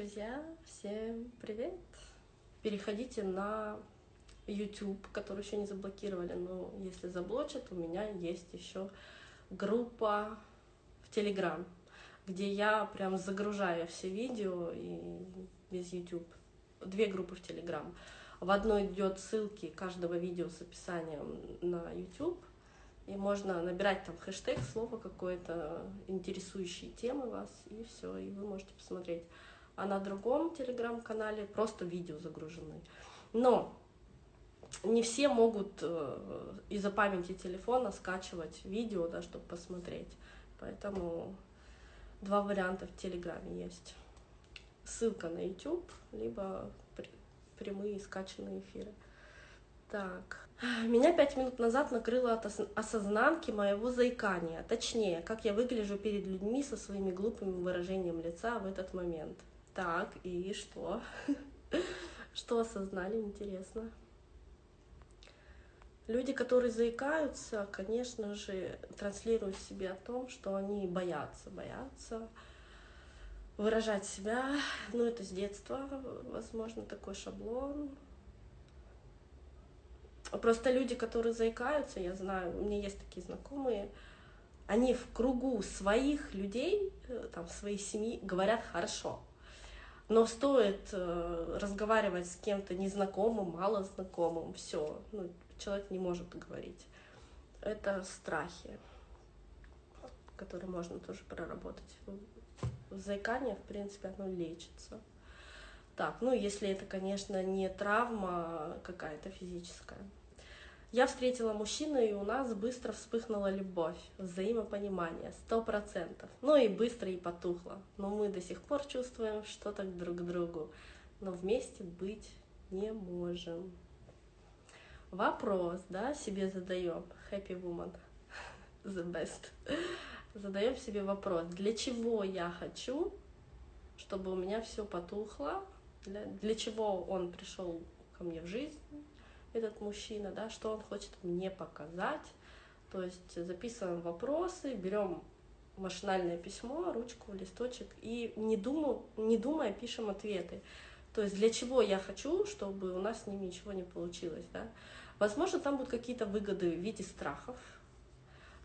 Друзья, всем привет! Переходите на YouTube, который еще не заблокировали, но если заблочат, у меня есть еще группа в Telegram, где я прям загружаю все видео и без YouTube. Две группы в Telegram. В одной идет ссылки каждого видео с описанием на YouTube, и можно набирать там хэштег, слово какое-то, интересующие темы вас, и все, и вы можете посмотреть. А на другом телеграм-канале просто видео загружены. Но не все могут э, из-за памяти телефона скачивать видео, да, чтобы посмотреть. Поэтому два варианта в Телеграме есть. Ссылка на YouTube, либо прямые скачанные эфиры. Так. Меня пять минут назад накрыло от осознанки моего заикания. Точнее, как я выгляжу перед людьми со своими глупыми выражением лица в этот момент. Так, и что? Что осознали, интересно. Люди, которые заикаются, конечно же, транслируют себе о том, что они боятся, боятся выражать себя. Ну, это с детства, возможно, такой шаблон. Просто люди, которые заикаются, я знаю, у меня есть такие знакомые, они в кругу своих людей, э, там, своей семьи говорят хорошо. Но стоит э, разговаривать с кем-то незнакомым, мало знакомым, все, ну, человек не может говорить. Это страхи, которые можно тоже проработать. Заикание, в принципе, оно лечится. Так, ну если это, конечно, не травма какая-то физическая. Я встретила мужчину, и у нас быстро вспыхнула любовь, взаимопонимание, сто процентов. Ну и быстро и потухло. Но мы до сих пор чувствуем что-то друг к другу, но вместе быть не можем. Вопрос, да, себе задаем. Happy woman, the best. Задаем себе вопрос, для чего я хочу, чтобы у меня все потухло, для, для чего он пришел ко мне в жизнь, этот мужчина, да, что он хочет мне показать. То есть записываем вопросы, берем машинальное письмо, ручку, листочек и не, думаю, не думая пишем ответы. То есть для чего я хочу, чтобы у нас с ними ничего не получилось. Да? Возможно, там будут какие-то выгоды в виде страхов.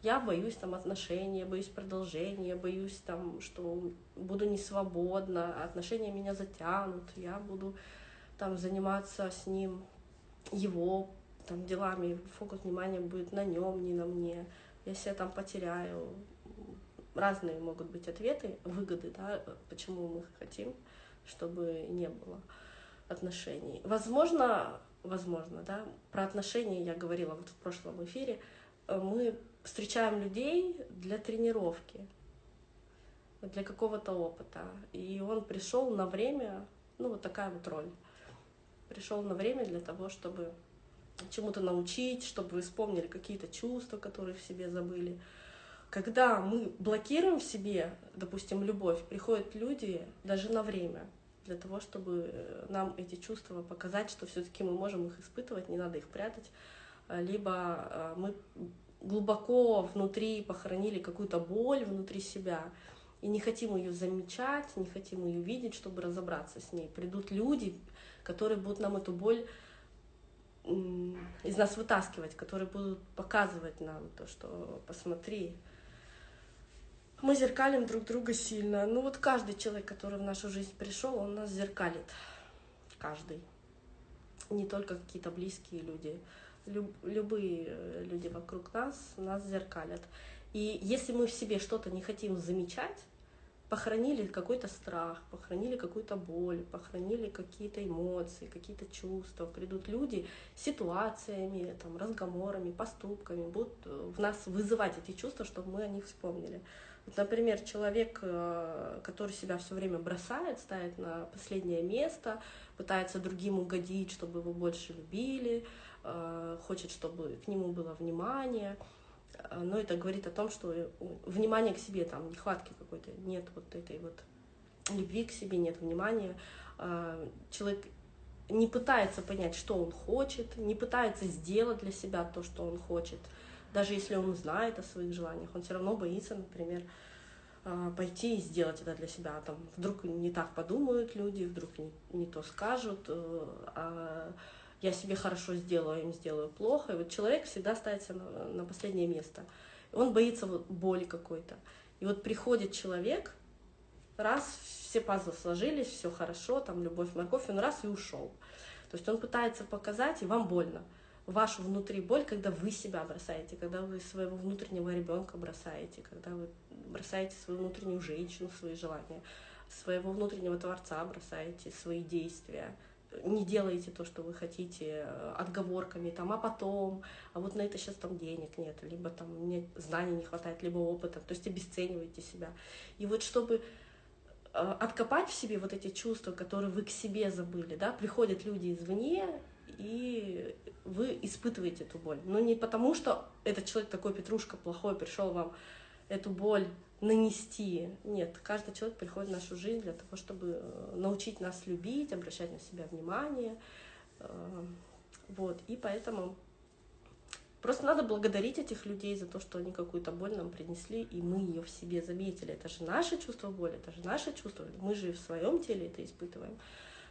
Я боюсь там отношения, боюсь продолжения, боюсь там, что буду не свободна, отношения меня затянут, я буду там заниматься с ним его там делами, фокус внимания будет на нем, не на мне. Я себя там потеряю. Разные могут быть ответы, выгоды, да, почему мы хотим, чтобы не было отношений. Возможно, возможно, да, про отношения я говорила вот в прошлом эфире, мы встречаем людей для тренировки, для какого-то опыта. И он пришел на время, ну вот такая вот роль пришел на время для того, чтобы чему-то научить, чтобы вы вспомнили какие-то чувства, которые в себе забыли. Когда мы блокируем в себе, допустим, любовь, приходят люди даже на время для того, чтобы нам эти чувства показать, что все-таки мы можем их испытывать, не надо их прятать, либо а, мы глубоко внутри похоронили какую-то боль внутри себя и не хотим ее замечать, не хотим ее видеть, чтобы разобраться с ней. Придут люди, которые будут нам эту боль из нас вытаскивать, которые будут показывать нам то, что посмотри, мы зеркалим друг друга сильно. Ну вот каждый человек, который в нашу жизнь пришел, он нас зеркалит. Каждый. Не только какие-то близкие люди. Люб, любые э, люди вокруг нас нас зеркалят. И если мы в себе что-то не хотим замечать, похоронили какой-то страх, похоронили какую-то боль, похоронили какие-то эмоции, какие-то чувства. Придут люди ситуациями, там, разговорами, поступками, будут э, в нас вызывать эти чувства, чтобы мы о них вспомнили. Вот, например, человек, э, который себя все время бросает, ставит на последнее место, пытается другим угодить, чтобы его больше любили, э, хочет, чтобы к нему было внимание — но это говорит о том, что внимания к себе, там, нехватки какой-то, нет вот этой вот любви к себе, нет внимания. Э, человек не пытается понять, что он хочет, не пытается сделать для себя то, что он хочет. Даже если он знает о своих желаниях, он все равно боится, например, а, пойти и сделать это для себя. Там вдруг не так подумают люди, вдруг не, не то скажут, э, а я себе хорошо сделаю, им сделаю плохо. И вот человек всегда ставится на, на последнее место. Он боится вот боли какой-то. И вот приходит человек, раз все пазлы сложились, все хорошо, там любовь, морковь, он раз и ушел. То есть он пытается показать, и вам больно. Вашу внутри боль, когда вы себя бросаете, когда вы своего внутреннего ребенка бросаете, когда вы бросаете свою внутреннюю женщину, свои желания, своего внутреннего творца бросаете, свои действия, не делаете то, что вы хотите, отговорками, там, а потом, а вот на это сейчас там денег нет, либо там мне знаний не хватает, либо опыта, то есть обесцениваете себя. И вот чтобы Э, откопать в себе вот эти чувства, которые вы к себе забыли, да, приходят люди извне, и вы испытываете эту боль. Но не потому, что этот человек такой петрушка плохой, пришел вам эту боль нанести. Нет, каждый человек приходит в нашу жизнь для того, чтобы э, научить нас любить, обращать на себя внимание. Э, вот, и поэтому Просто надо благодарить этих людей за то, что они какую-то боль нам принесли, и мы ее в себе заметили. Это же наше чувство боли, это же наше чувство. Мы же в своем теле это испытываем.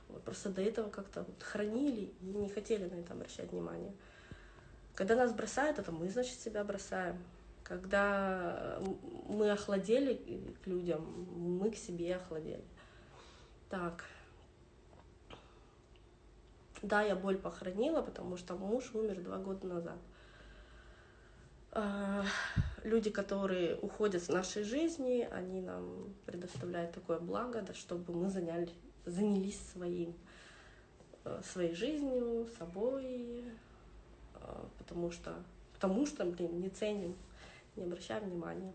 Вот, просто до этого как-то вот хранили и не хотели на это обращать внимание. Когда нас бросают, это мы, значит, себя бросаем. Когда мы охладели к людям, мы к себе охладели. Так. Да, я боль похоронила, потому что муж умер два года назад. А, люди, которые уходят с нашей жизни, они нам предоставляют такое благо, да, чтобы мы заняли, занялись своим, э, своей жизнью, собой, а, потому что, потому что, блин, не ценим, не обращаем внимания.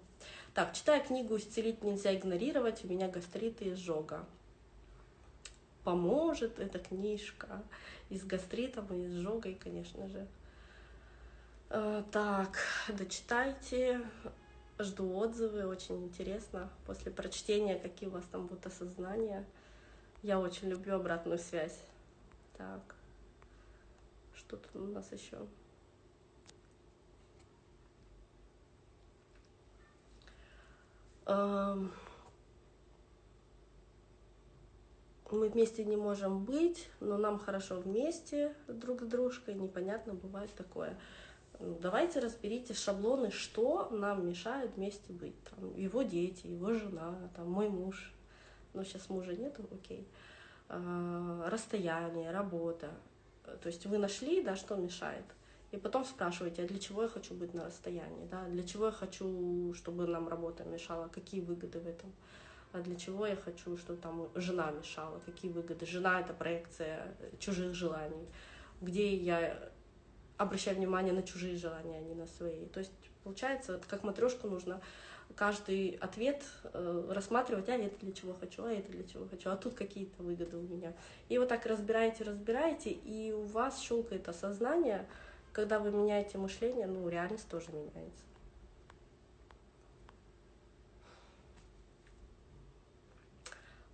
Так, читая книгу «Исцелить нельзя игнорировать», у меня гастрит и изжога. Поможет эта книжка и с гастритом, и с изжогой, конечно же. Э, так, дочитайте. Жду отзывы, очень интересно. После прочтения, какие у вас там будут осознания. Я очень люблю обратную связь. Так, что тут у нас еще? Мы вместе не можем быть, но нам хорошо вместе друг с дружкой. Непонятно бывает такое давайте разберите шаблоны, что нам мешает вместе быть. Там, его дети, его жена, там, мой муж. Ну, сейчас мужа нету, окей. А, расстояние, работа. То есть вы нашли, да, что мешает. И потом спрашиваете, а для чего я хочу быть на расстоянии, да, для чего я хочу, чтобы нам работа мешала, какие выгоды в этом, а для чего я хочу, чтобы там жена мешала, какие выгоды. Жена — это проекция чужих желаний, где я обращая внимание на чужие желания, а не на свои. То есть, получается, как матрешку нужно каждый ответ э, рассматривать, а это для чего хочу, а это для чего хочу, а тут какие-то выгоды у меня. И вот так разбираете, разбираете, и у вас щелкает осознание, когда вы меняете мышление, ну, реальность тоже меняется.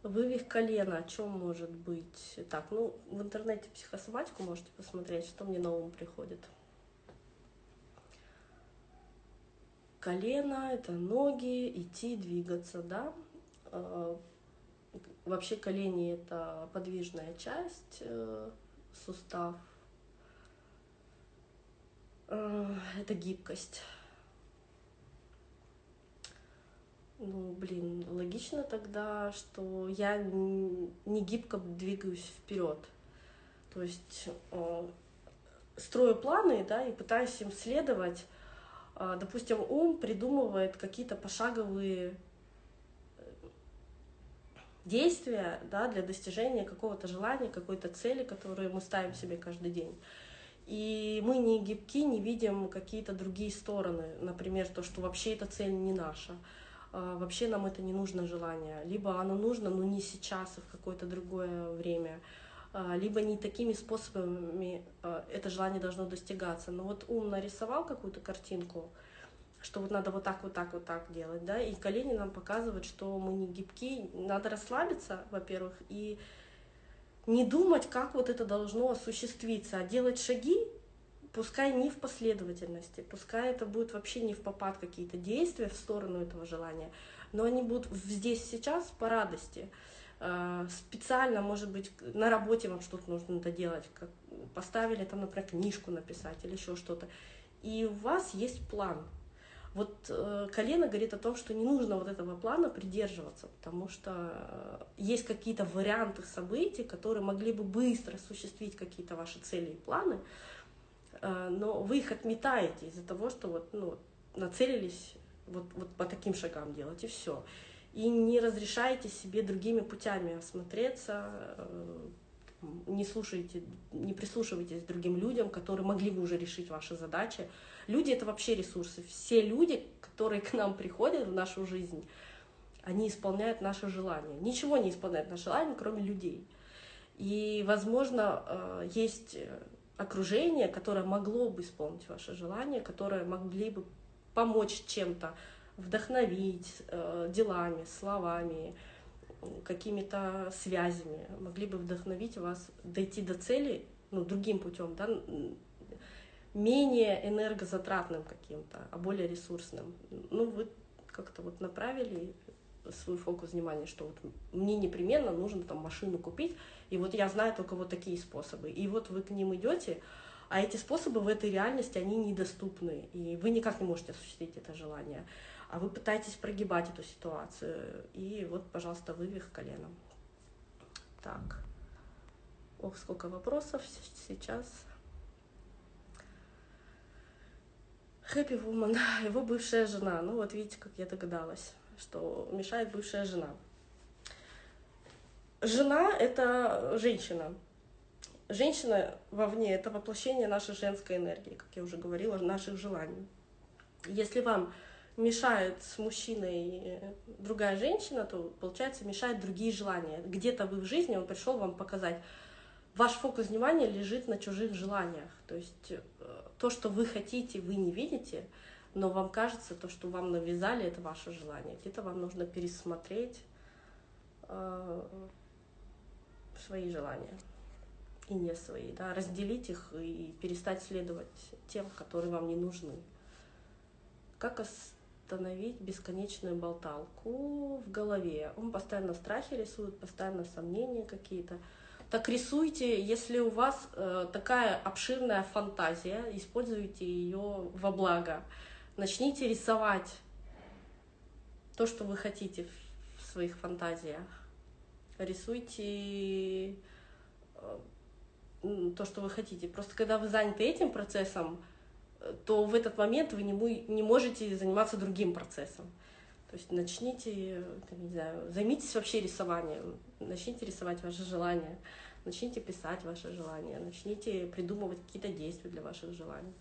Вывих колена, о чем может быть? Так, ну, в интернете психосоматику можете посмотреть, что мне на ум приходит. Колено — это ноги, идти, двигаться, да. А, вообще колени — это подвижная часть, э, сустав. А, это гибкость. Ну, блин, логично тогда, что я не гибко двигаюсь вперед. То есть э, строю планы, да, и пытаюсь им следовать. Э, допустим, ум придумывает какие-то пошаговые э, действия да, для достижения какого-то желания, какой-то цели, которую мы ставим себе каждый день. И мы не гибки, не видим какие-то другие стороны. Например, то, что вообще эта цель не наша. А, вообще нам это не нужно желание. Либо оно нужно, но не сейчас, а в какое-то другое время. А, либо не такими способами а, это желание должно достигаться. Но вот ум нарисовал какую-то картинку, что вот надо вот так, вот так, вот так делать, да, и колени нам показывают, что мы не гибки, надо расслабиться, во-первых, и не думать, как вот это должно осуществиться, а делать шаги пускай не в последовательности, пускай это будет вообще не в попад какие-то действия в сторону этого желания, но они будут здесь сейчас по радости. Э, специально, может быть, на работе вам что-то нужно доделать, как поставили там, например, книжку написать или еще что-то. И у вас есть план. Вот э, колено говорит о том, что не нужно вот этого плана придерживаться, потому что э, есть какие-то варианты событий, которые могли бы быстро осуществить какие-то ваши цели и планы, э, но вы их отметаете из-за того, что вот, ну, нацелились вот, вот по таким шагам делать, и все. И не разрешаете себе другими путями осмотреться, э, не слушайте, не прислушивайтесь к другим людям, которые могли бы уже решить ваши задачи, Люди — это вообще ресурсы. Все люди, которые к нам приходят в нашу жизнь, они исполняют наши желания. Ничего не исполняет наши желания, кроме людей. И, возможно, э, есть окружение, которое могло бы исполнить ваши желания, которое могли бы помочь чем-то, вдохновить э, делами, словами, какими-то связями, могли бы вдохновить вас дойти до цели ну, другим путем, да, менее энергозатратным каким-то, а более ресурсным. Ну, вы как-то вот направили свой фокус внимания, что вот мне непременно нужно там машину купить, и вот я знаю только вот такие способы. И вот вы к ним идете, а эти способы в этой реальности, они недоступны, и вы никак не можете осуществить это желание. А вы пытаетесь прогибать эту ситуацию, и вот, пожалуйста, вывих коленом. Так. Ох, сколько вопросов сейчас. Хэппи Вуман, его бывшая жена. Ну вот видите, как я догадалась, что мешает бывшая жена. Жена — это женщина. Женщина вовне — это воплощение нашей женской энергии, как я уже говорила, наших желаний. Если вам мешает с мужчиной другая женщина, то, получается, мешают другие желания. Где-то вы в жизни, он пришел вам показать, ваш фокус внимания лежит на чужих желаниях. То есть э, то, что вы хотите, вы не видите, но вам кажется, то, что вам навязали, это ваше желание. Где-то вам нужно пересмотреть э, свои желания и не свои, да, разделить их и перестать следовать тем, которые вам не нужны. Как остановить бесконечную болталку в голове? Он постоянно страхи рисует, постоянно сомнения какие-то так рисуйте, если у вас э, такая обширная фантазия, используйте ее во благо. Начните рисовать то, что вы хотите в своих фантазиях. Рисуйте э, то, что вы хотите. Просто когда вы заняты этим процессом, э, то в этот момент вы не, не можете заниматься другим процессом. То есть начните, не знаю, займитесь вообще рисованием, начните рисовать ваши желания, начните писать ваши желания, начните придумывать какие-то действия для ваших желаний.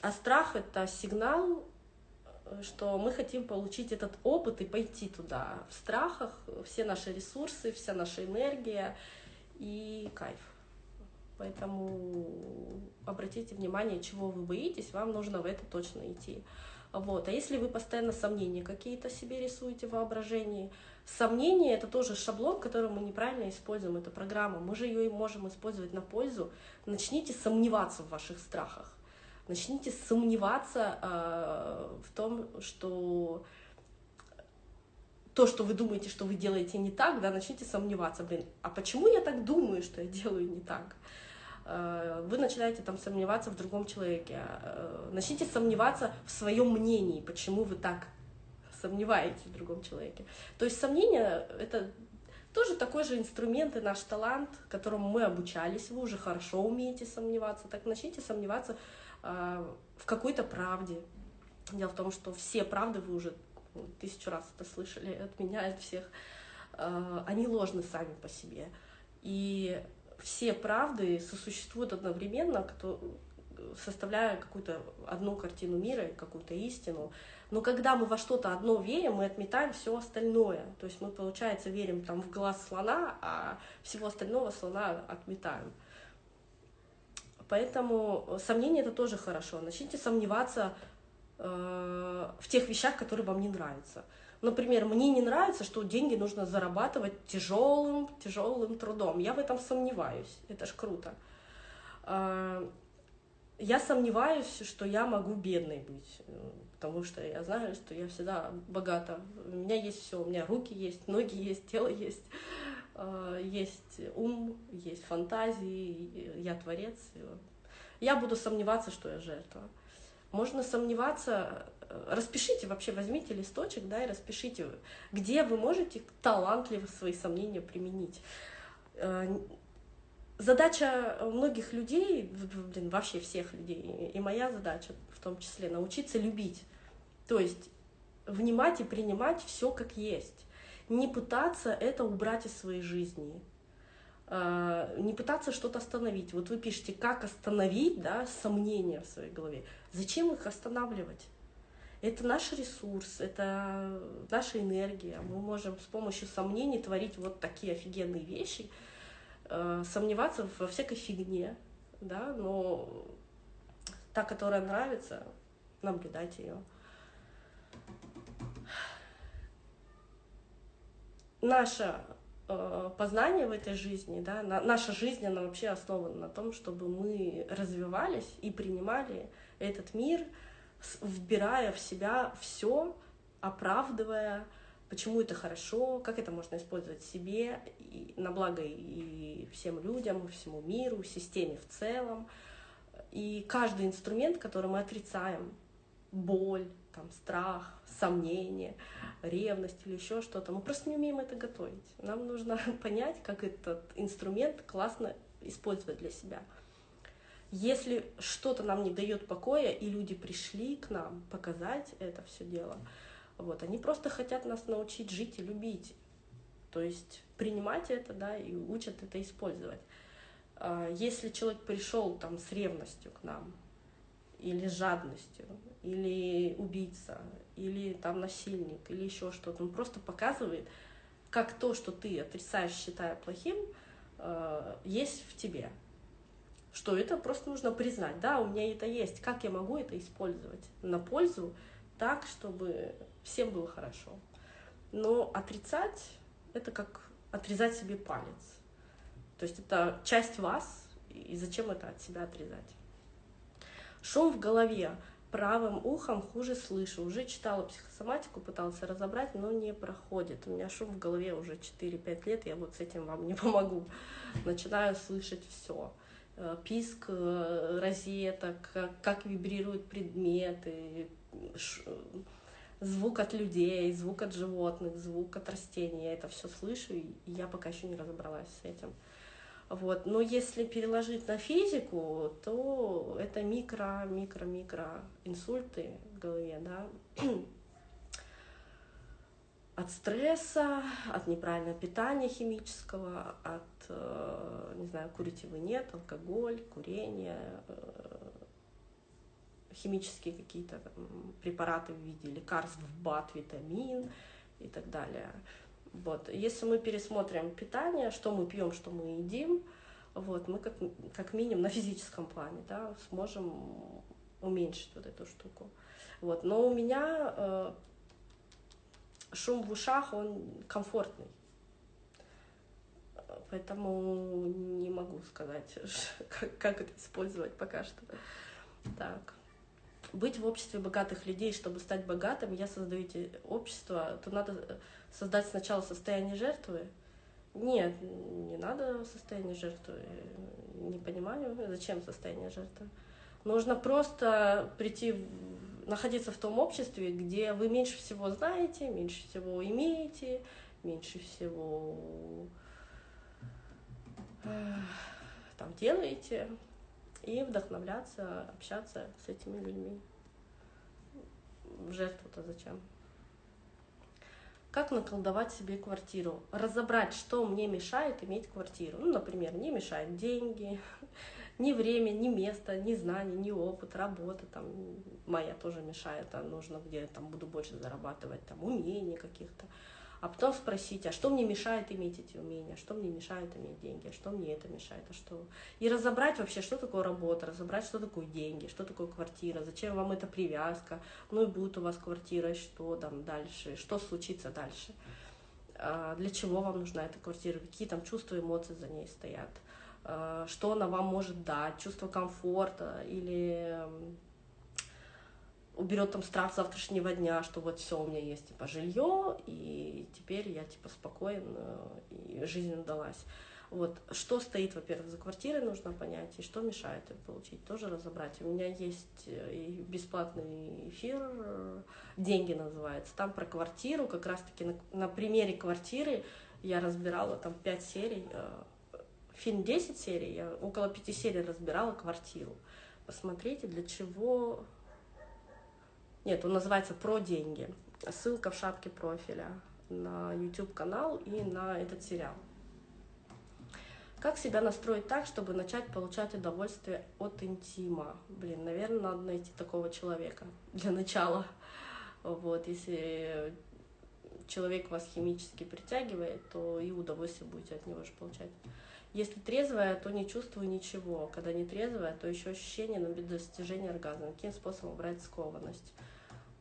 А страх — это сигнал, что мы хотим получить этот опыт и пойти туда. В страхах все наши ресурсы, вся наша энергия и кайф. Поэтому обратите внимание, чего вы боитесь, вам нужно в это точно идти. Вот. А если вы постоянно сомнения какие-то себе рисуете в воображении, сомнения — это тоже шаблон, который мы неправильно используем, это программа, мы же ее и можем использовать на пользу. Начните сомневаться в ваших страхах, начните сомневаться э, в том, что то, что вы думаете, что вы делаете не так, да, начните сомневаться, блин, а почему я так думаю, что я делаю не так? Э, вы начинаете там сомневаться в другом человеке, э, начните сомневаться в своем мнении, почему вы так сомневаетесь в другом человеке. То есть сомнение — это тоже такой же инструмент и наш талант, которому мы обучались, вы уже хорошо умеете сомневаться, так начните сомневаться э, в какой-то правде. Дело в том, что все правды вы уже тысячу раз это слышали от меня, от всех, они ложны сами по себе. И все правды сосуществуют одновременно, составляя какую-то одну картину мира, какую-то истину. Но когда мы во что-то одно верим, мы отметаем все остальное. То есть мы, получается, верим там в глаз слона, а всего остального слона отметаем. Поэтому сомнение это тоже хорошо. Начните сомневаться э, в тех вещах, которые вам не нравятся. Например, мне не нравится, что деньги нужно зарабатывать тяжелым, тяжелым трудом. Я в этом сомневаюсь. Это ж круто. А, я сомневаюсь, что я могу бедной быть, потому что я знаю, что я всегда богата. У меня есть все, у меня руки есть, ноги есть, тело есть, э, есть ум, есть фантазии, я творец. Я буду сомневаться, что я жертва. Можно сомневаться, э, распишите вообще, возьмите листочек, да, и распишите, где вы можете талантливо свои сомнения применить э, задача многих людей, блин, вообще всех людей, и моя задача в том числе, научиться любить. То есть внимать и принимать все как есть. Не пытаться это убрать из своей жизни. А, не пытаться что-то остановить. Вот вы пишете, как остановить да, сомнения в своей голове. Зачем их останавливать? Это наш ресурс, это наша энергия. Мы можем с помощью сомнений творить вот такие офигенные вещи, э, сомневаться во всякой фигне, да, но та, которая нравится, наблюдайте ее. Наше э, познание в этой жизни, да, на, наша жизнь, она вообще основана на том, чтобы мы развивались и принимали этот мир, вбирая в себя все, оправдывая почему это хорошо, как это можно использовать себе и на благо и всем людям, всему миру, системе в целом. И каждый инструмент, который мы отрицаем, боль, там, страх, сомнение, ревность или еще что-то, мы просто не умеем это готовить. Нам нужно понять, как этот инструмент классно использовать для себя. Если что-то нам не дает покоя, и люди пришли к нам показать это все дело, вот, они просто хотят нас научить жить и любить. То есть принимать это, да, и учат это использовать. А, если человек пришел там с ревностью к нам, или жадностью, или убийца, или там насильник, или еще что-то, он просто показывает, как то, что ты отрицаешь, считая плохим, а, есть в тебе. Что это просто нужно признать. Да, у меня это есть. Как я могу это использовать на пользу так, чтобы всем было хорошо. Но отрицать — это как отрезать себе палец. То есть это часть вас, и зачем это от себя отрезать? Шум в голове. Правым ухом хуже слышу. Уже читала психосоматику, пытался разобрать, но не проходит. У меня шум в голове уже 4-5 лет, я вот с этим вам не помогу. Начинаю слышать все писк э, розеток, как вибрируют предметы, звук от людей, звук от животных, звук от растений. Я это все слышу, и я пока еще не разобралась с этим. Вот. Но если переложить на физику, то это микро, микро, микро инсульты в голове, да, от стресса, от неправильного питания химического, от, э, не знаю, курите вы нет, алкоголь, курение, э, химические какие-то препараты в виде лекарств, БАТ, витамин и так далее. Вот. Если мы пересмотрим питание, что мы пьем, что мы едим, вот, мы как, как минимум на физическом плане да, сможем уменьшить вот эту штуку. Вот. Но у меня э, шум в ушах, он комфортный. Поэтому не могу сказать, как, как это использовать пока что. Так быть в обществе богатых людей, чтобы стать богатым, я создаю эти общества, то надо создать сначала состояние жертвы. Нет, не надо состояние жертвы. Не понимаю, зачем состояние жертвы. Нужно просто прийти, находиться в том обществе, где вы меньше всего знаете, меньше всего имеете, меньше всего там делаете, и вдохновляться, общаться с этими людьми. Жертву-то зачем? Как наколдовать себе квартиру? Разобрать, что мне мешает иметь квартиру. Ну, например, не мешают деньги, ни время, ни место, ни знания, ни опыт, работа там моя тоже мешает, а нужно где там буду больше зарабатывать, там умения каких-то. А потом спросить, а что мне мешает иметь эти умения, что мне мешает иметь деньги, а что мне это мешает, а что... И разобрать вообще, что такое работа, разобрать, что такое деньги, что такое квартира, зачем вам эта привязка, ну и будет у вас квартира, что там дальше, что случится дальше, а для чего вам нужна эта квартира, какие там чувства, эмоции за ней стоят, что она вам может дать, чувство комфорта или уберет там страх завтрашнего дня, что вот все у меня есть типа жилье, и теперь я типа спокоен, и жизнь удалась. Вот, что стоит, во-первых, за квартирой, нужно понять, и что мешает ее получить, тоже разобрать. У меня есть э, и бесплатный эфир, «Деньги» называется, там про квартиру, как раз-таки на, на примере квартиры я разбирала там 5 серий, э, фильм 10 серий, я около 5 серий разбирала квартиру. Посмотрите, для чего... Нет, он называется «Про деньги». Ссылка в шапке профиля на YouTube-канал и на этот сериал. Как себя настроить так, чтобы начать получать удовольствие от интима? Блин, наверное, надо найти такого человека для начала. Вот, если человек вас химически притягивает, то и удовольствие будете от него же получать. Если трезвая, то не чувствую ничего. Когда не трезвая, то еще ощущение на достижения оргазма. Каким способом убрать скованность?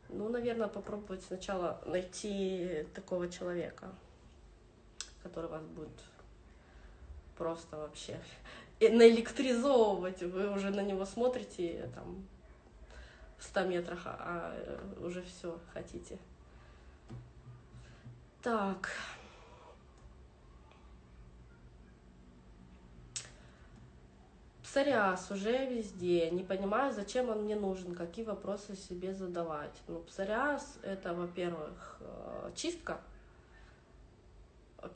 Ну, наверное, попробовать сначала найти такого человека, который вас будет просто вообще наэлектризовывать. Вы уже на него смотрите там в 100 метрах, а, а уже все хотите. Так. Псориаз уже везде. Не понимаю, зачем он мне нужен, какие вопросы себе задавать. Ну, псориаз это, во-первых, э, чистка.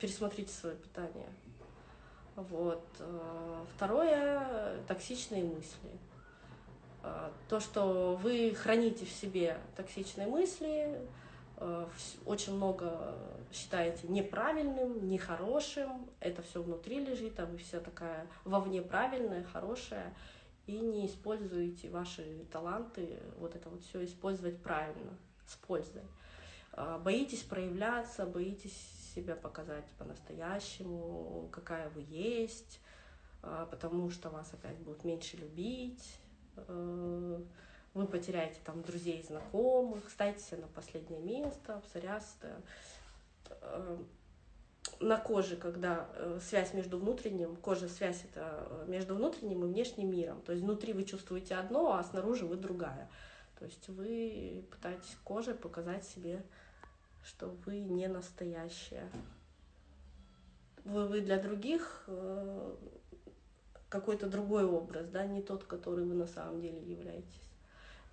Пересмотрите свое питание. Вот. Э, второе — токсичные мысли. Э, то, что вы храните в себе токсичные мысли, очень много считаете неправильным, нехорошим, это все внутри лежит, а вы вся такая вовне правильная, хорошая, и не используете ваши таланты, вот это вот все использовать правильно, с пользой. Боитесь проявляться, боитесь себя показать по-настоящему, какая вы есть, а, потому что вас опять будут меньше любить, э, вы потеряете там друзей, знакомых, ставите на последнее место, псориаз э, на коже, когда э, связь между внутренним, кожа связь это между внутренним и внешним миром, то есть внутри вы чувствуете одно, а снаружи вы другая. То есть вы пытаетесь кожей показать себе что вы не настоящая. Вы, вы для других э, какой-то другой образ, да, не тот, который вы на самом деле являетесь.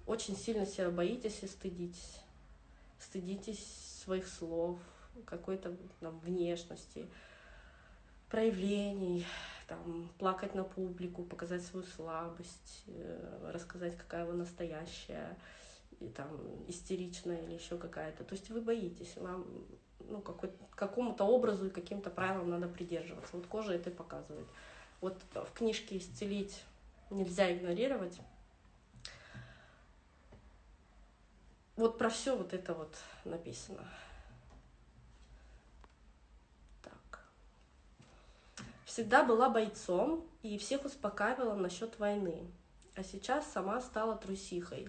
Очень сильно себя боитесь и стыдитесь. Стыдитесь своих слов, какой-то там, внешности, проявлений, там, плакать на публику, показать свою слабость, э, рассказать, какая вы настоящая и там истеричная или еще какая-то. То есть вы боитесь, вам ну, какому-то образу и каким-то правилам надо придерживаться. Вот кожа это и показывает. Вот в книжке «Исцелить» нельзя игнорировать. Вот про все вот это вот написано. Так. Всегда была бойцом и всех успокаивала насчет войны. А сейчас сама стала трусихой.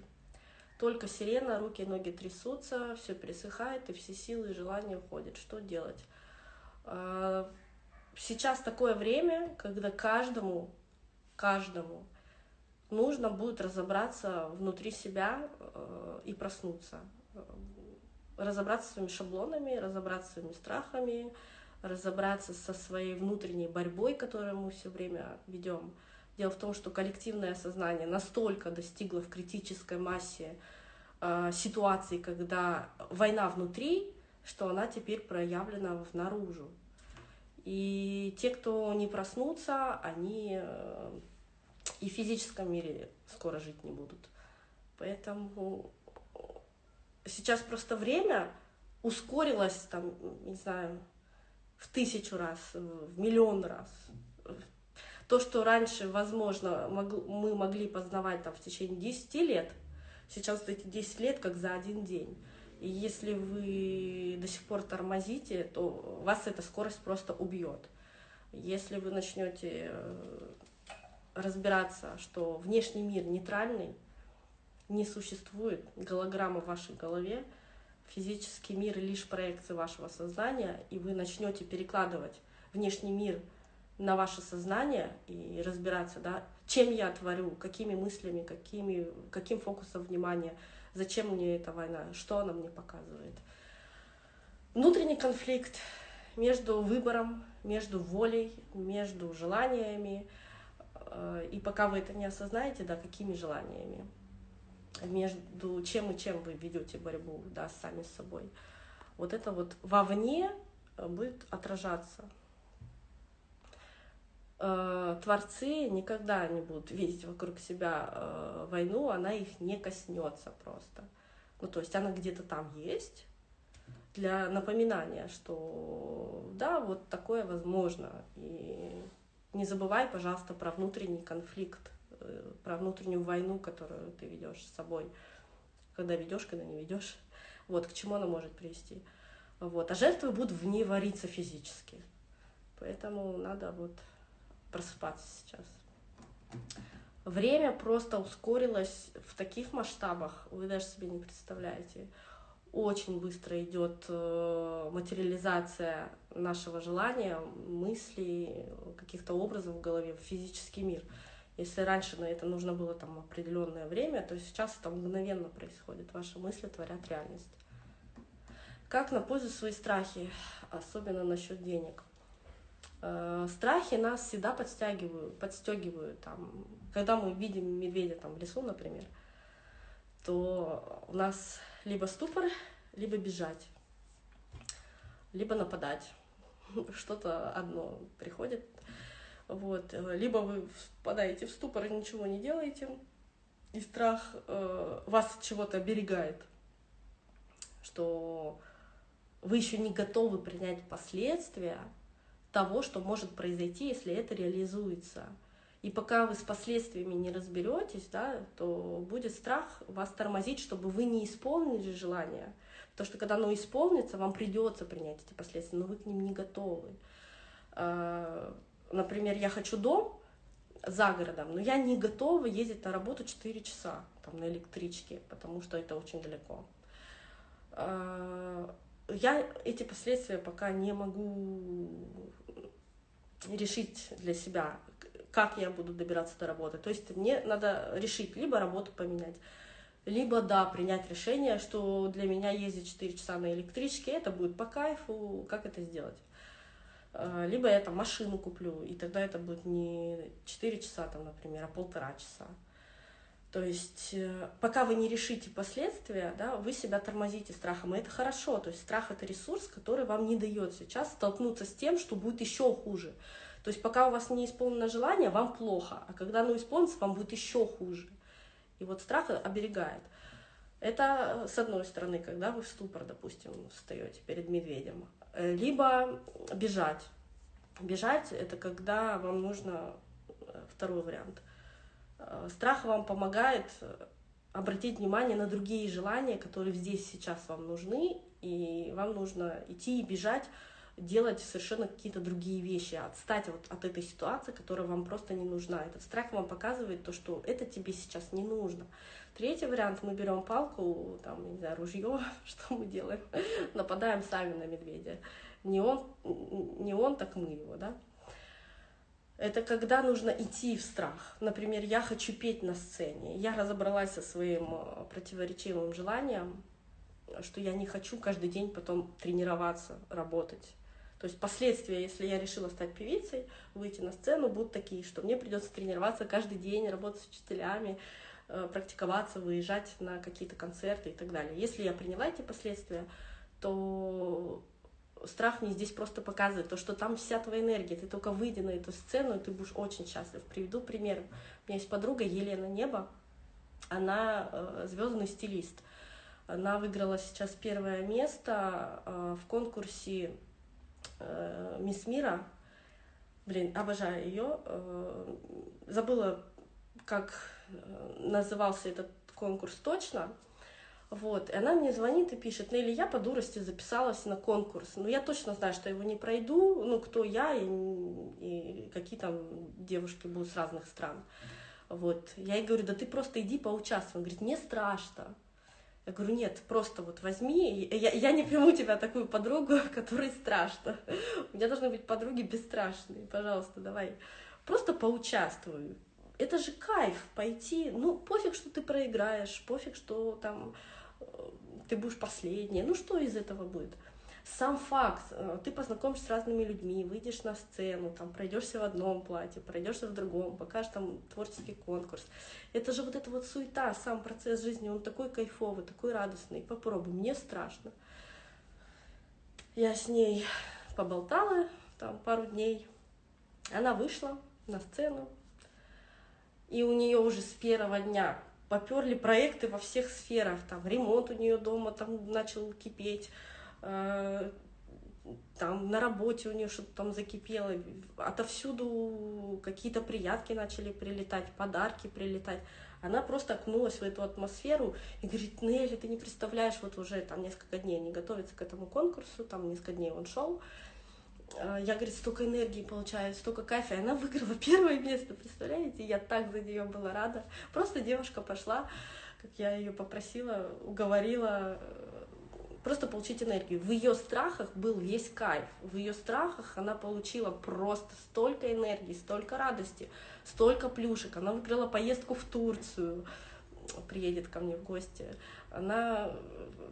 Только сирена, руки и ноги трясутся, все пересыхает, и все силы и желания уходят. Что делать? А, сейчас такое время, когда каждому, каждому нужно будет разобраться внутри себя э, и проснуться. Разобраться своими шаблонами, разобраться своими страхами, разобраться со своей внутренней борьбой, которую мы все время ведем Дело в том, что коллективное сознание настолько достигло в критической массе э, ситуаций, когда война внутри, что она теперь проявлена наружу. И те, кто не проснутся, они э, и в физическом мире скоро жить не будут. Поэтому сейчас просто время ускорилось, там, не знаю, в тысячу раз, в миллион раз. То, что раньше, возможно, мы могли познавать там, в течение 10 лет, сейчас эти 10 лет как за один день. И если вы до сих пор тормозите, то вас эта скорость просто убьет. Если вы начнете разбираться, что внешний мир нейтральный, не существует голограмма в вашей голове, физический мир лишь проекция вашего сознания, и вы начнете перекладывать внешний мир на ваше сознание и разбираться, да, чем я творю, какими мыслями, какими, каким фокусом внимания, зачем мне эта война, что она мне показывает. Внутренний конфликт между выбором, между волей, между желаниями, и пока вы это не осознаете, да, какими желаниями, между чем и чем вы ведете борьбу, да, сами с собой. Вот это вот вовне будет отражаться э, творцы никогда не будут видеть вокруг себя э, войну, она их не коснется просто. Ну, то есть она где-то там есть для напоминания, что да, вот такое возможно. И не забывай, пожалуйста, про внутренний конфликт, э, про внутреннюю войну, которую ты ведешь с собой, когда ведешь, когда не ведешь. Вот к чему она может привести. Вот. А жертвы будут в ней вариться физически. Поэтому надо вот просыпаться сейчас. Время просто ускорилось в таких масштабах, вы даже себе не представляете. Очень быстро идет э, материализация нашего желания, мыслей, каких-то образов в голове, в физический мир. Если раньше на это нужно было там определенное время, то сейчас это мгновенно происходит. Ваши мысли творят реальность. Как на пользу свои страхи, особенно насчет денег. Э, страхи нас всегда подстягивают, подстегивают. Там, когда мы видим медведя там, в лесу, например, то у нас либо ступор, либо бежать, либо нападать. Что-то одно приходит. Вот. Либо вы впадаете в ступор и ничего не делаете, и страх э, вас от чего-то оберегает, что вы еще не готовы принять последствия, того, что может произойти, если это реализуется. И пока вы с последствиями не разберетесь, да, то будет страх вас тормозить, чтобы вы не исполнили желание. Потому что когда оно исполнится, вам придется принять эти последствия, но вы к ним не готовы. А, например, я хочу дом за городом, но я не готова ездить на работу 4 часа там, на электричке, потому что это очень далеко. А, я эти последствия пока не могу решить для себя, как я буду добираться до работы. То есть мне надо решить, либо работу поменять, либо, да, принять решение, что для меня ездить 4 часа на электричке, это будет по кайфу, как это сделать. А, либо я там машину куплю, и тогда это будет не 4 часа, там, например, а полтора часа. То есть э, пока вы не решите последствия, да, вы себя тормозите страхом, и это хорошо. То есть страх — это ресурс, который вам не дает сейчас столкнуться с тем, что будет еще хуже. То есть пока у вас не исполнено желание, вам плохо, а когда оно исполнится, вам будет еще хуже. И вот страх оберегает. Это э, с одной стороны, когда вы в ступор, допустим, встаете перед медведем. Э, либо бежать. Бежать — это когда вам нужно второй вариант — Э, страх вам помогает э, обратить внимание на другие желания, которые здесь сейчас вам нужны, и вам нужно идти и бежать, делать совершенно какие-то другие вещи, отстать вот от этой ситуации, которая вам просто не нужна. Этот страх вам показывает то, что это тебе сейчас не нужно. Третий вариант, мы берем палку, там, не знаю, ружье, что мы делаем? Нападаем сами на медведя. Не он, не он, так мы его, да? Это когда нужно идти в страх. Например, я хочу петь на сцене. Я разобралась со своим э, противоречивым желанием, что я не хочу каждый день потом тренироваться, работать. То есть последствия, если я решила стать певицей, выйти на сцену, будут такие, что мне придется тренироваться каждый день, работать с учителями, э, практиковаться, выезжать на какие-то концерты и так далее. Если я приняла эти последствия, то страх мне здесь просто показывает то, что там вся твоя энергия, ты только выйди на эту сцену, и ты будешь очень счастлив. Приведу пример. У меня есть подруга Елена Небо, она э, звездный стилист. Она выиграла сейчас первое место э, в конкурсе э, Мисс Мира. Блин, обожаю ее. Э, забыла, как э, назывался этот конкурс точно. Вот, и она мне звонит и пишет, Нелли, я по дурости записалась на конкурс, но я точно знаю, что я его не пройду, ну, кто я и, и какие там девушки будут с разных стран. Вот, я ей говорю, да ты просто иди поучаствуй. Он говорит, мне страшно. Я говорю, нет, просто вот возьми, я, я не приму тебя такую подругу, которой страшно. У меня должны быть подруги бесстрашные, пожалуйста, давай. Просто поучаствуй. Это же кайф пойти, ну пофиг, что ты проиграешь, пофиг, что там э, ты будешь последней, ну что из этого будет? Сам факт, э, ты познакомишься с разными людьми, выйдешь на сцену, там, пройдешься в одном платье, пройдешься в другом, покажешь там творческий конкурс. Это же вот эта вот суета, сам процесс жизни, он такой кайфовый, такой радостный. Попробуй, мне страшно. Я с ней поболтала там пару дней. Она вышла на сцену, и у нее уже с первого дня поперли проекты во всех сферах. Там ремонт у нее дома там начал кипеть, там на работе у нее что-то там закипело, отовсюду какие-то приятки начали прилетать, подарки прилетать. Она просто окнулась в эту атмосферу и говорит, Нелли, ты не представляешь, вот уже там несколько дней не готовится к этому конкурсу, там несколько дней он шел. Э, я, говорит, столько энергии получаю, столько кайфа. И она выиграла первое место, представляете? Я так за нее была рада. Просто девушка пошла, как я ее попросила, уговорила, просто получить энергию. В ее страхах был весь кайф. В ее страхах она получила просто столько энергии, столько радости, столько плюшек. Она выиграла поездку в Турцию, приедет ко мне в гости. Она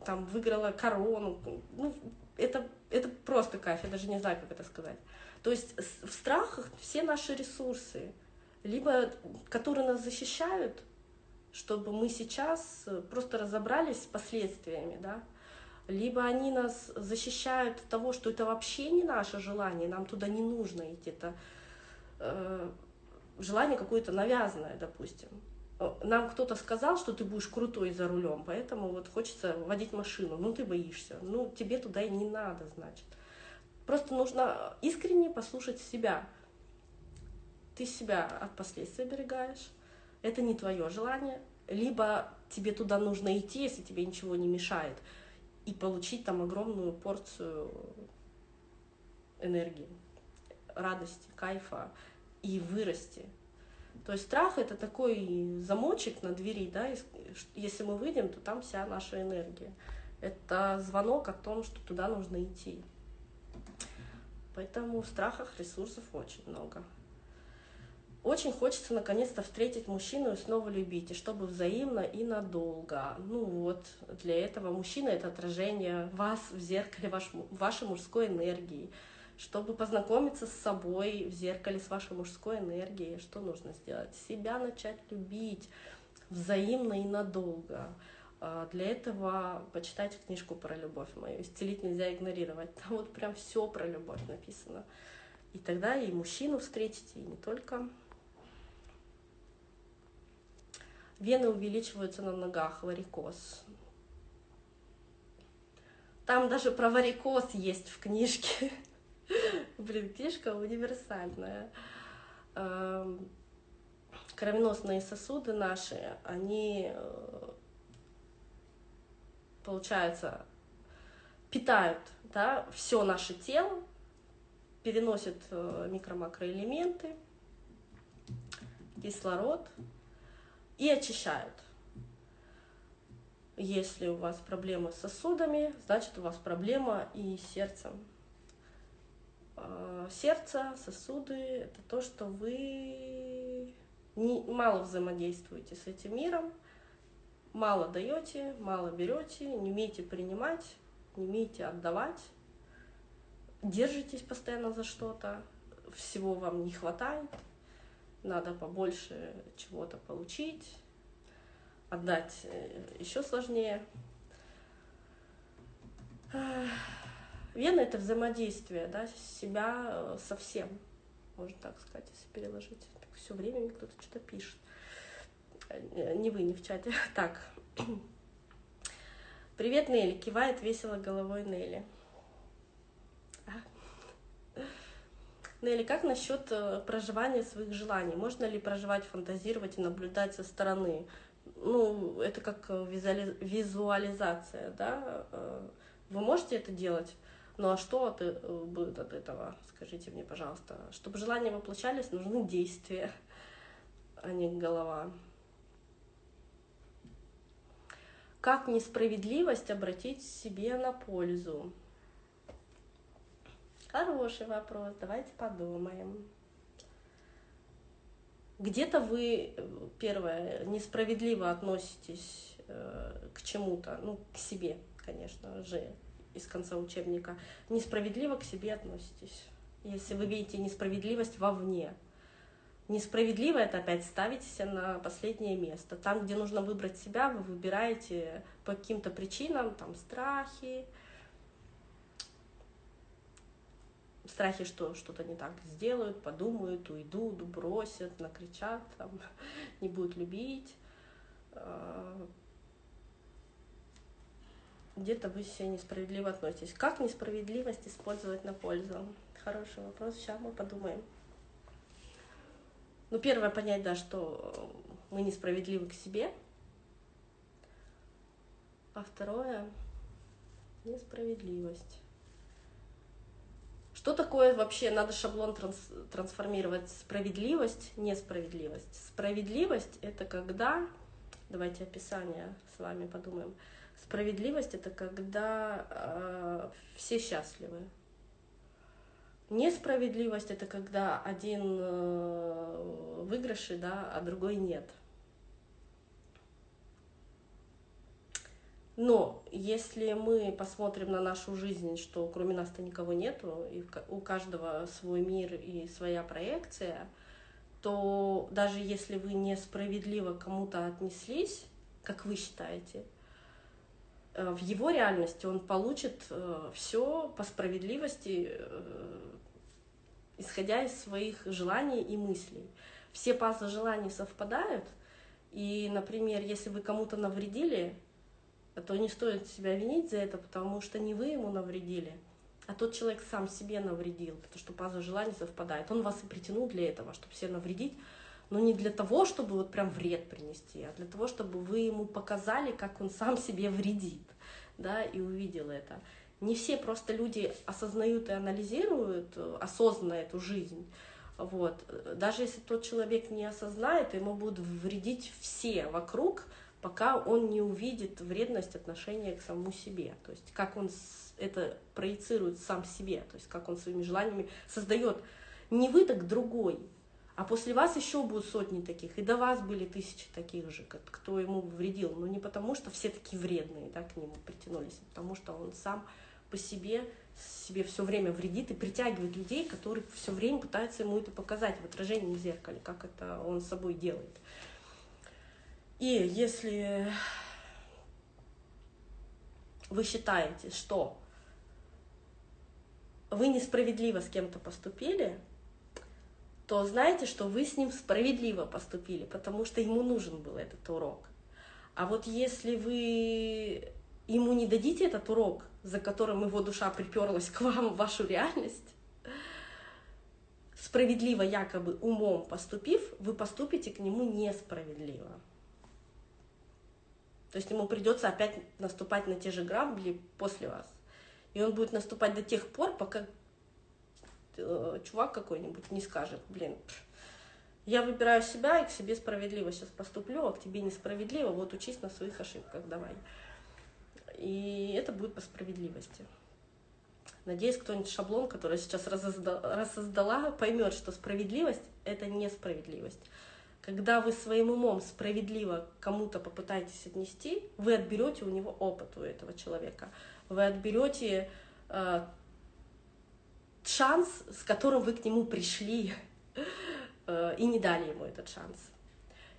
там выиграла корону. Ну, это, это просто кайф, я даже не знаю, как это сказать. То есть в страхах все наши ресурсы, либо которые нас защищают, чтобы мы сейчас просто разобрались с последствиями, да, либо они нас защищают от того, что это вообще не наше желание, нам туда не нужно идти, это э, желание какое-то навязанное, допустим. Нам кто-то сказал, что ты будешь крутой за рулем, поэтому вот хочется водить машину, ну ты боишься, ну тебе туда и не надо, значит. Просто нужно искренне послушать себя. Ты себя от последствий оберегаешь, это не твое желание, либо тебе туда нужно идти, если тебе ничего не мешает и получить там огромную порцию энергии, радости, кайфа и вырасти. То есть страх это такой замочек на двери, да, если мы выйдем, то там вся наша энергия. Это звонок о том, что туда нужно идти. Поэтому в страхах ресурсов очень много. Очень хочется наконец-то встретить мужчину и снова любить, и чтобы взаимно и надолго. Ну вот, для этого мужчина — это отражение вас в зеркале ваш, вашей мужской энергии. Чтобы познакомиться с собой в зеркале с вашей мужской энергией, что нужно сделать? Себя начать любить взаимно и надолго. А, для этого почитайте книжку про любовь мою. Исцелить нельзя игнорировать. Там вот прям все про любовь написано. И тогда и мужчину встретите, и не только. Вены увеличиваются на ногах, варикоз. Там даже про варикоз есть в книжке. Блин, книжка универсальная. Эм, кровеносные сосуды наши, они, э, получается, питают да, все наше тело, переносят э, микро-макроэлементы, кислород, и очищают. Если у вас проблемы с сосудами, значит у вас проблема и с сердцем. А, сердце, сосуды — это то, что вы мало взаимодействуете с этим миром, мало даете, мало берете, не умеете принимать, не умеете отдавать, держитесь постоянно за что-то, всего вам не хватает — надо побольше чего-то получить, отдать э, еще сложнее. Вена — это взаимодействие, да, себя э, со всем, можно так сказать, если переложить. Все время мне кто-то что-то пишет. Э, не вы, не в чате. Так. Привет, Нелли. Кивает весело головой Нелли. Нелли, как насчет э, проживания своих желаний? Можно ли проживать, фантазировать и наблюдать со стороны? Ну, это как э, визуали... визуализация, да? Э, вы можете это делать? Ну а что от, будет от этого? Скажите мне, пожалуйста. Чтобы желания воплощались, нужны действия, а не голова. Как несправедливость обратить себе на пользу? Хороший вопрос, давайте подумаем. Где-то вы, первое, несправедливо относитесь э, к чему-то, ну, к себе, конечно же, из конца учебника. Несправедливо к себе относитесь, если вы видите несправедливость вовне. Несправедливо это опять ставите себя на последнее место. Там, где нужно выбрать себя, вы выбираете по каким-то причинам, там страхи, страхи, что что-то не так сделают, подумают, уйдут, бросят, накричат, там, не будут любить. А, где-то вы себя несправедливо относитесь. Как несправедливость использовать на пользу? Хороший вопрос, сейчас мы подумаем. Ну, первое, понять, да, что мы несправедливы к себе. А второе — несправедливость. Что такое вообще, надо шаблон транс, трансформировать, справедливость, несправедливость. Справедливость — это когда, давайте описание с вами подумаем, справедливость — это когда э, все счастливы, Несправедливость это когда один э, выигрыши, да, а другой нет. Но если мы посмотрим на нашу жизнь, что кроме нас-то никого нету, и у каждого свой мир и своя проекция, то даже если вы несправедливо кому-то отнеслись, как вы считаете, э, в его реальности он получит э, все по справедливости исходя из своих желаний и мыслей. Все пазлы желаний совпадают, и, например, если вы кому-то навредили, то не стоит себя винить за это, потому что не вы ему навредили, а тот человек сам себе навредил, потому что пазлы желаний совпадают. Он вас и притянул для этого, чтобы себе навредить, но не для того, чтобы вот прям вред принести, а для того, чтобы вы ему показали, как он сам себе вредит, да, и увидел это не все просто люди осознают и анализируют э, осознанно эту жизнь. Вот. Даже если тот человек не осознает, ему будут вредить все вокруг, пока он не увидит вредность отношения к самому себе. То есть как он это проецирует сам себе, то есть как он своими желаниями создает не вы, так другой. А после вас еще будут сотни таких, и до вас были тысячи таких же, кто ему вредил. Но не потому, что все такие вредные да, к нему притянулись, а потому что он сам по себе себе все время вредит и притягивает людей, которые все время пытаются ему это показать в отражении в зеркале, как это он с собой делает. И если вы считаете, что вы несправедливо с кем-то поступили, то знаете, что вы с ним справедливо поступили, потому что ему нужен был этот урок. А вот если вы ему не дадите этот урок, за которым его душа приперлась к вам в вашу реальность, справедливо якобы умом поступив, вы поступите к нему несправедливо. То есть ему придется опять наступать на те же грабли после вас. И он будет наступать до тех пор, пока э, чувак какой-нибудь не скажет, блин, я выбираю себя и к себе справедливо сейчас поступлю, а к тебе несправедливо, вот учись на своих ошибках, давай. И это будет по справедливости. Надеюсь, кто-нибудь шаблон, который сейчас рассоздала, поймет, что справедливость — это несправедливость. Когда вы своим умом справедливо кому-то попытаетесь отнести, вы отберете у него опыт у этого человека. Вы отберете э, шанс, с которым вы к нему пришли, э, и не дали ему этот шанс.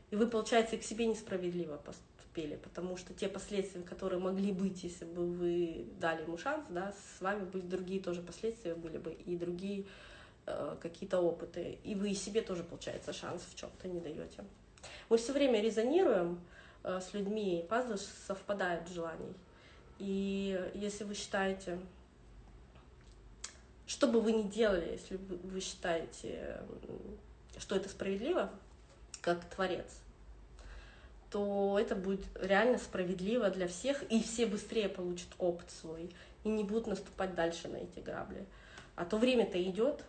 И вы, получается, и к себе несправедливо поступаете успели, потому что те последствия, которые могли быть, если бы вы дали ему шанс, да, с вами были другие тоже последствия были бы и другие какие-то опыты, и вы себе тоже, получается, шанс в чем-то не даете. Мы все время резонируем э, с людьми, пазлы совпадают в желаний. И если вы считаете, что бы вы ни делали, если вы считаете, что это справедливо, как творец, то это будет реально справедливо для всех, и все быстрее получат опыт свой, и не будут наступать дальше на эти грабли. А то время-то идет,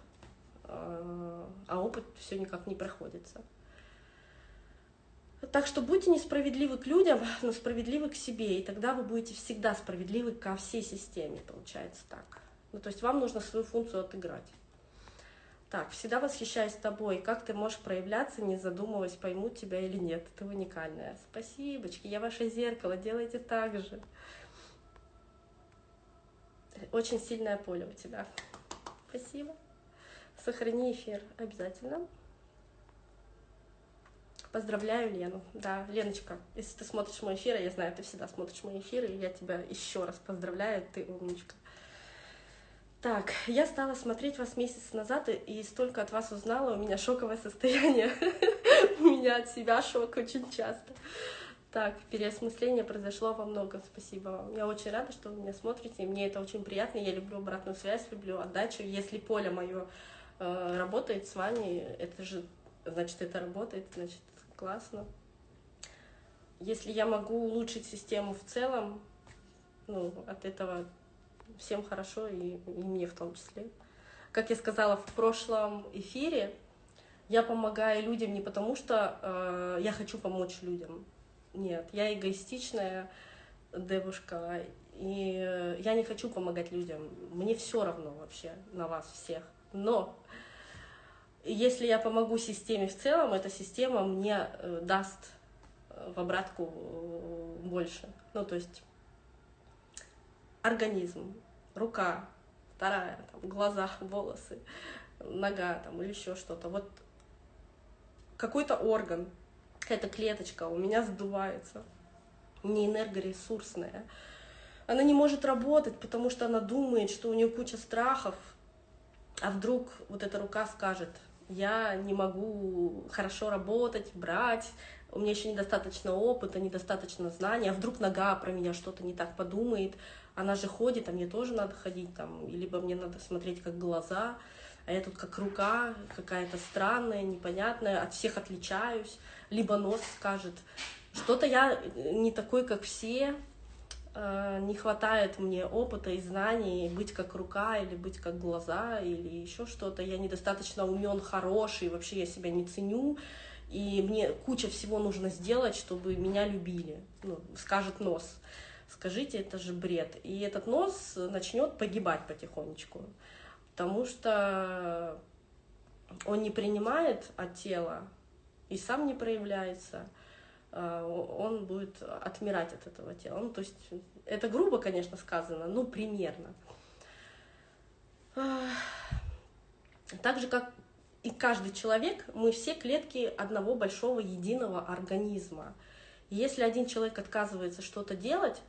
а, а опыт все никак не проходится. Так что будьте несправедливы к людям, но справедливы к себе, и тогда вы будете всегда справедливы ко всей системе, получается так. Ну, то есть вам нужно свою функцию отыграть. Так, всегда восхищаюсь тобой. Как ты можешь проявляться, не задумываясь, поймут тебя или нет. Ты уникальная. Спасибочки, я ваше зеркало, делайте так же. Очень сильное поле у тебя. Спасибо. Сохрани эфир обязательно. Поздравляю Лену. Да, Леночка, если ты смотришь мой эфир, я знаю, ты всегда смотришь мой эфир, и я тебя еще раз поздравляю, ты умничка. Так, я стала смотреть вас месяц назад и столько от вас узнала, у меня шоковое состояние. У меня от себя шок очень часто. Так, переосмысление произошло во многом, спасибо вам. Я очень рада, что вы меня смотрите, мне это очень приятно. Я люблю обратную связь, люблю отдачу. Если поле мое работает с вами, это же, значит, это работает, значит, классно. Если я могу улучшить систему в целом, ну, от этого всем хорошо, и, и мне в том числе. Как я сказала в прошлом эфире, я помогаю людям не потому, что э, я хочу помочь людям. Нет, я эгоистичная девушка, и я не хочу помогать людям. Мне все равно вообще на вас всех. Но если я помогу системе в целом, эта система мне э, даст э, в обратку э, больше. Ну, то есть организм, рука, вторая, там, глаза, волосы, нога там, или еще что-то. Вот какой-то орган, какая-то клеточка у меня сдувается, не энергоресурсная. Она не может работать, потому что она думает, что у нее куча страхов, а вдруг вот эта рука скажет, я не могу хорошо работать, брать, у меня еще недостаточно опыта, недостаточно знаний, а вдруг нога про меня что-то не так подумает, она же ходит, а мне тоже надо ходить там, либо мне надо смотреть как глаза, а я тут как рука какая-то странная, непонятная, от всех отличаюсь, либо нос скажет, что-то я не такой, как все, не хватает мне опыта и знаний быть как рука или быть как глаза или еще что-то. Я недостаточно умен, хороший, вообще я себя не ценю. И мне куча всего нужно сделать, чтобы меня любили, ну, скажет нос. Скажите, это же бред. И этот нос начнет погибать потихонечку, потому что он не принимает от тела и сам не проявляется, он будет отмирать от этого тела. Ну, то есть это грубо, конечно, сказано, но примерно. Так же, как и каждый человек, мы все клетки одного большого единого организма. если один человек отказывается что-то делать,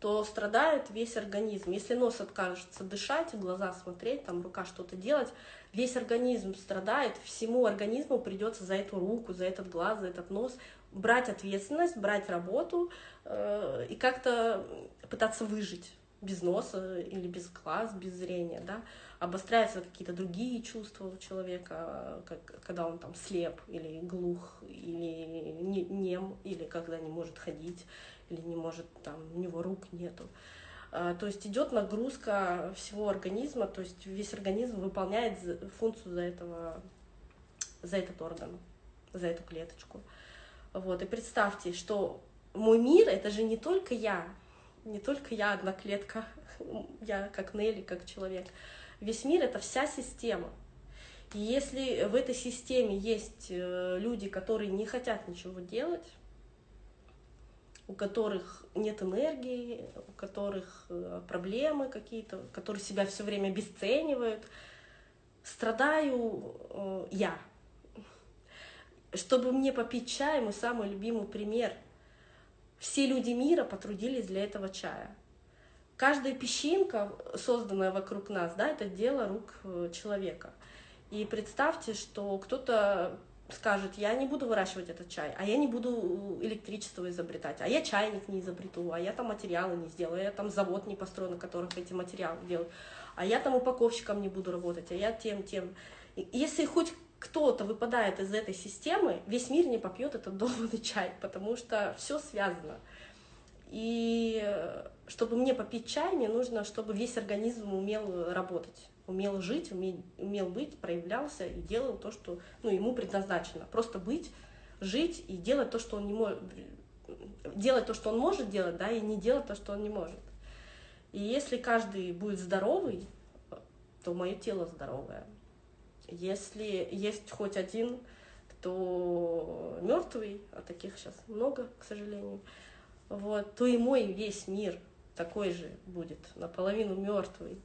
то страдает весь организм. Если нос откажется дышать, глаза смотреть, там рука что-то делать, весь организм страдает, всему организму придется за эту руку, за этот глаз, за этот нос брать ответственность, брать работу э, и как-то пытаться выжить без носа или без глаз, без зрения, да, обостряются какие-то другие чувства у человека, как, когда он там слеп или глух, или нем, или когда не может ходить, или не может, там, у него рук нету. А, то есть идет нагрузка всего организма, то есть весь организм выполняет функцию за этого, за этот орган, за эту клеточку. Вот, и представьте, что мой мир — это же не только я, не только я одна клетка, я как Нелли, как человек. Весь мир — это вся система. И если в этой системе есть э, люди, которые не хотят ничего делать, у которых нет энергии, у которых э, проблемы какие-то, которые себя все время обесценивают, страдаю э, я. Чтобы мне попить чай, мой самый любимый пример. Все люди мира потрудились для этого чая. Каждая песчинка, созданная вокруг нас, да, это дело рук э, человека. И представьте, что кто-то скажет, я не буду выращивать этот чай, а я не буду электричество изобретать, а я чайник не изобрету, а я там материалы не сделаю, а я там завод не построю, на которых эти материалы делают, а я там упаковщиком не буду работать, а я тем, тем. Если хоть кто-то выпадает из этой системы, весь мир не попьет этот долбанный чай, потому что все связано. И чтобы мне попить чай, мне нужно, чтобы весь организм умел работать умел жить, умел, умел быть, проявлялся и делал то, что ну, ему предназначено. Просто быть, жить и делать то, что он не может, делать то, что он может делать, да, и не делать то, что он не может. И если каждый будет здоровый, то мое тело здоровое. Если есть хоть один, кто мертвый, а таких сейчас много, к сожалению, вот, то и мой весь мир такой же будет, наполовину мертвый.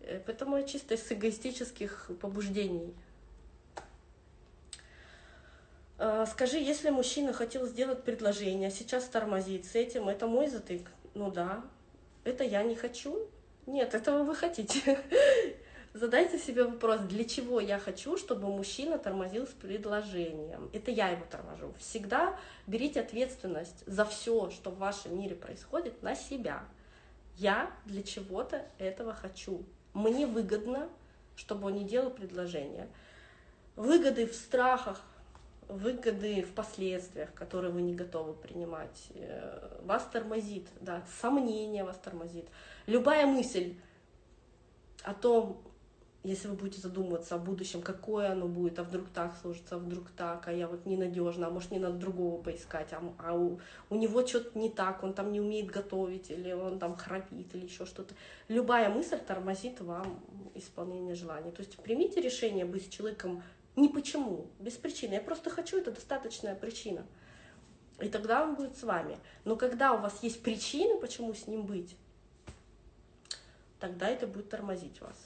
Э, поэтому я чисто из эгоистических побуждений. А, скажи, если мужчина хотел сделать предложение, а сейчас тормозит с этим, это мой затык? Ну да. Это я не хочу? Нет, этого вы хотите. Задайте себе вопрос, для чего я хочу, чтобы мужчина тормозил с предложением. Это я его торможу. Всегда берите ответственность за все, что в вашем мире происходит, на себя. Я для чего-то этого хочу. Мне выгодно, чтобы он не делал предложение. Выгоды в страхах, выгоды в последствиях, которые вы не готовы принимать, э, вас тормозит, да, сомнение вас тормозит. Любая мысль о том, если вы будете задумываться о будущем, какое оно будет, а вдруг так сложится, а вдруг так, а я вот ненадежна, а может не надо другого поискать, а, а у, у него что-то не так, он там не умеет готовить, или он там храпит, или еще что-то. Любая мысль тормозит вам исполнение желаний. То есть примите решение быть с человеком не почему, без причины. Я просто хочу, это достаточная причина. И тогда он будет с вами. Но когда у вас есть причины, почему с ним быть, тогда это будет тормозить вас.